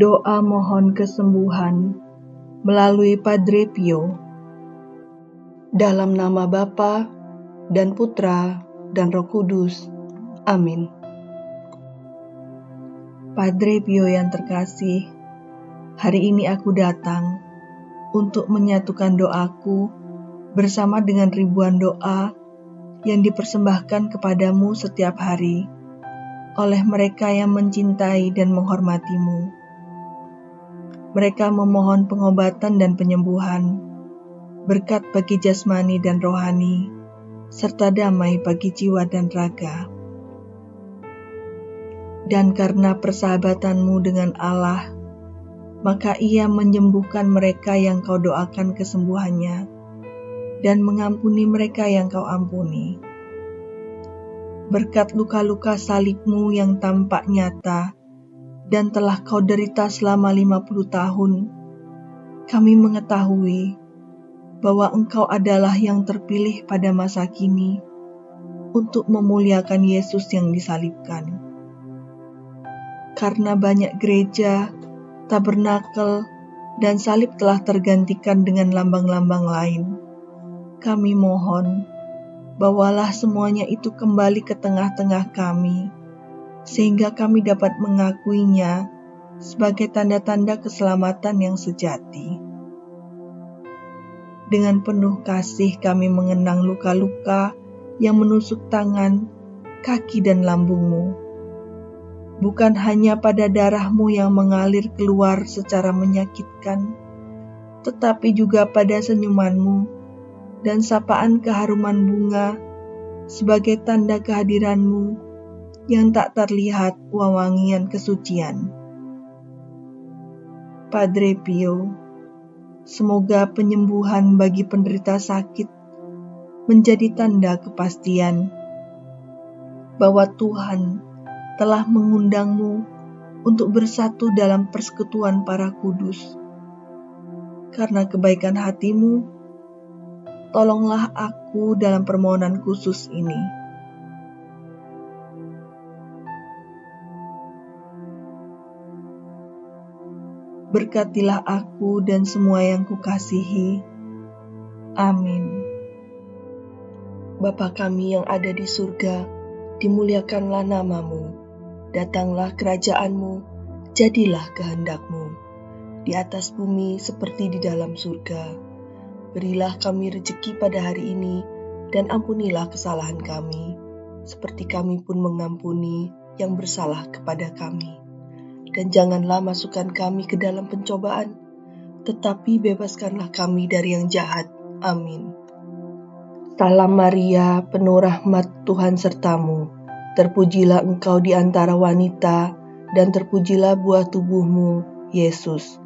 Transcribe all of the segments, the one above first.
Doa mohon kesembuhan melalui Padre Pio. Dalam nama Bapa dan Putra dan Roh Kudus. Amin. Padre Pio yang terkasih, hari ini aku datang untuk menyatukan doaku bersama dengan ribuan doa yang dipersembahkan kepadamu setiap hari oleh mereka yang mencintai dan menghormatimu. Mereka memohon pengobatan dan penyembuhan, berkat bagi jasmani dan rohani, serta damai bagi jiwa dan raga. Dan karena persahabatanmu dengan Allah, maka ia menyembuhkan mereka yang kau doakan kesembuhannya, dan mengampuni mereka yang kau ampuni berkat luka-luka salibmu yang tampak nyata dan telah kau derita selama 50 tahun, kami mengetahui bahwa engkau adalah yang terpilih pada masa kini untuk memuliakan Yesus yang disalibkan. Karena banyak gereja, tabernakel, dan salib telah tergantikan dengan lambang-lambang lain, kami mohon bawalah semuanya itu kembali ke tengah-tengah kami, sehingga kami dapat mengakuinya sebagai tanda-tanda keselamatan yang sejati. Dengan penuh kasih kami mengenang luka-luka yang menusuk tangan, kaki, dan lambungmu. Bukan hanya pada darahmu yang mengalir keluar secara menyakitkan, tetapi juga pada senyumanmu dan sapaan keharuman bunga sebagai tanda kehadiranmu yang tak terlihat wawangian kesucian. Padre Pio, semoga penyembuhan bagi penderita sakit menjadi tanda kepastian bahwa Tuhan telah mengundangmu untuk bersatu dalam persekutuan para kudus. Karena kebaikan hatimu, tolonglah aku dalam permohonan khusus ini. Berkatilah aku dan semua yang kukasihi. Amin. Bapa kami yang ada di surga, dimuliakanlah namamu. Datanglah kerajaanmu, jadilah kehendakmu. Di atas bumi seperti di dalam surga. Berilah kami rejeki pada hari ini, dan ampunilah kesalahan kami, seperti kami pun mengampuni yang bersalah kepada kami. Dan janganlah masukkan kami ke dalam pencobaan, tetapi bebaskanlah kami dari yang jahat. Amin. Salam Maria, penuh rahmat Tuhan sertamu. Terpujilah engkau di antara wanita, dan terpujilah buah tubuhmu, Yesus.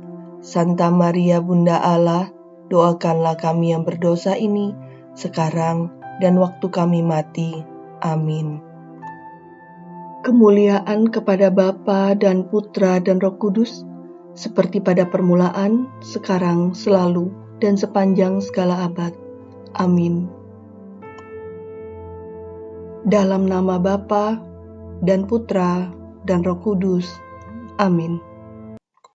Santa Maria Bunda Allah, doakanlah kami yang berdosa ini sekarang dan waktu kami mati. Amin. Kemuliaan kepada Bapa dan Putra dan Roh Kudus, seperti pada permulaan, sekarang, selalu, dan sepanjang segala abad. Amin. Dalam nama Bapa dan Putra dan Roh Kudus. Amin.